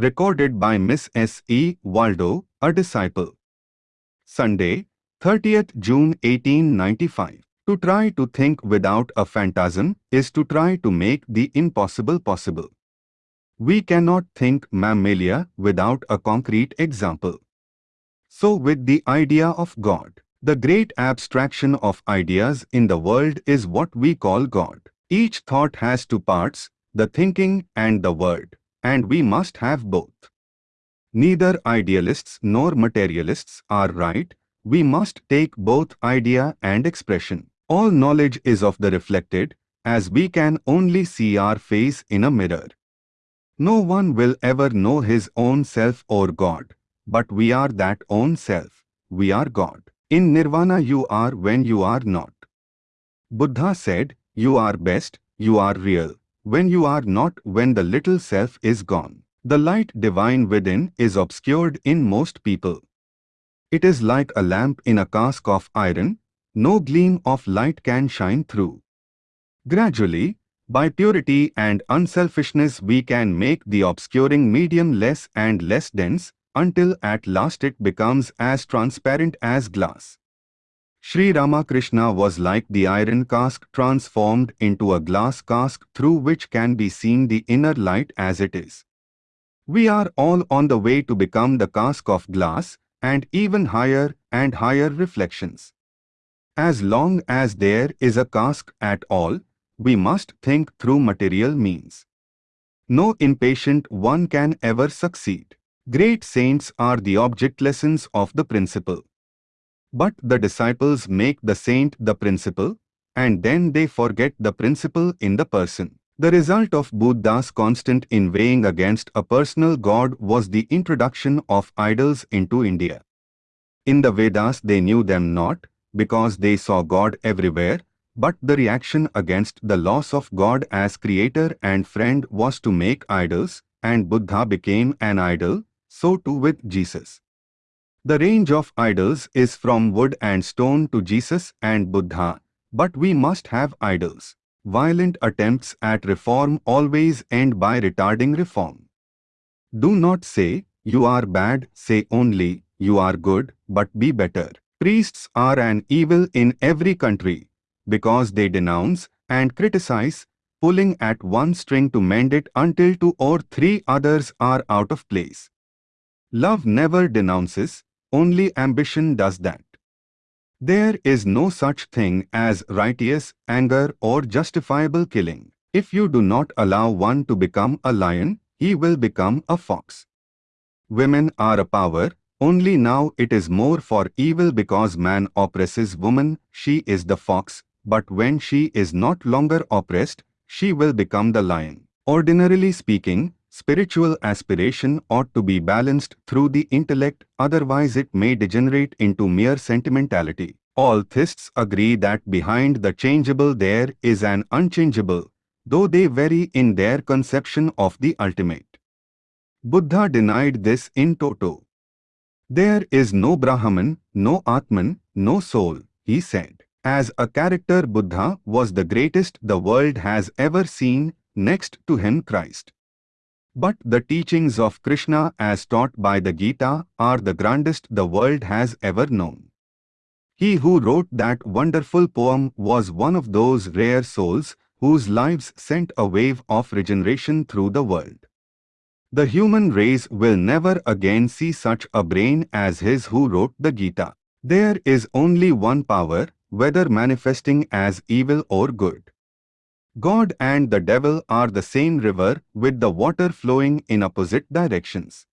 Recorded by Miss S. E. Waldo, a disciple. Sunday, 30th June 1895. To try to think without a phantasm is to try to make the impossible possible. We cannot think mammalia without a concrete example. So with the idea of God, the great abstraction of ideas in the world is what we call God. Each thought has two parts, the thinking and the word, and we must have both. Neither idealists nor materialists are right, we must take both idea and expression. All knowledge is of the reflected, as we can only see our face in a mirror. No one will ever know his own self or God, but we are that own self, we are God. In nirvana you are when you are not. Buddha said, you are best, you are real, when you are not when the little self is gone. The light divine within is obscured in most people. It is like a lamp in a cask of iron, no gleam of light can shine through. Gradually, by purity and unselfishness we can make the obscuring medium less and less dense, until at last it becomes as transparent as glass. Sri Ramakrishna was like the iron cask transformed into a glass cask through which can be seen the inner light as it is. We are all on the way to become the cask of glass and even higher and higher reflections. As long as there is a cask at all, we must think through material means. No impatient one can ever succeed. Great saints are the object lessons of the principle. But the disciples make the saint the principle, and then they forget the principle in the person. The result of Buddha's constant inveighing against a personal God was the introduction of idols into India. In the Vedas they knew them not, because they saw God everywhere, but the reaction against the loss of God as creator and friend was to make idols, and Buddha became an idol, so too with Jesus. The range of idols is from wood and stone to Jesus and Buddha, but we must have idols. Violent attempts at reform always end by retarding reform. Do not say, you are bad, say only, you are good, but be better. Priests are an evil in every country, because they denounce and criticize, pulling at one string to mend it until two or three others are out of place. Love never denounces, only ambition does that. There is no such thing as righteous anger or justifiable killing. If you do not allow one to become a lion, he will become a fox. Women are a power, only now it is more for evil because man oppresses woman, she is the fox, but when she is not longer oppressed, she will become the lion. Ordinarily speaking, spiritual aspiration ought to be balanced through the intellect, otherwise it may degenerate into mere sentimentality. All theists agree that behind the changeable there is an unchangeable, though they vary in their conception of the ultimate. Buddha denied this in toto. There is no Brahman, no Atman, no soul, he said. As a character Buddha was the greatest the world has ever seen, next to him Christ. But the teachings of Krishna as taught by the Gita are the grandest the world has ever known. He who wrote that wonderful poem was one of those rare souls whose lives sent a wave of regeneration through the world. The human race will never again see such a brain as his who wrote the Gita. There is only one power, whether manifesting as evil or good. God and the devil are the same river with the water flowing in opposite directions.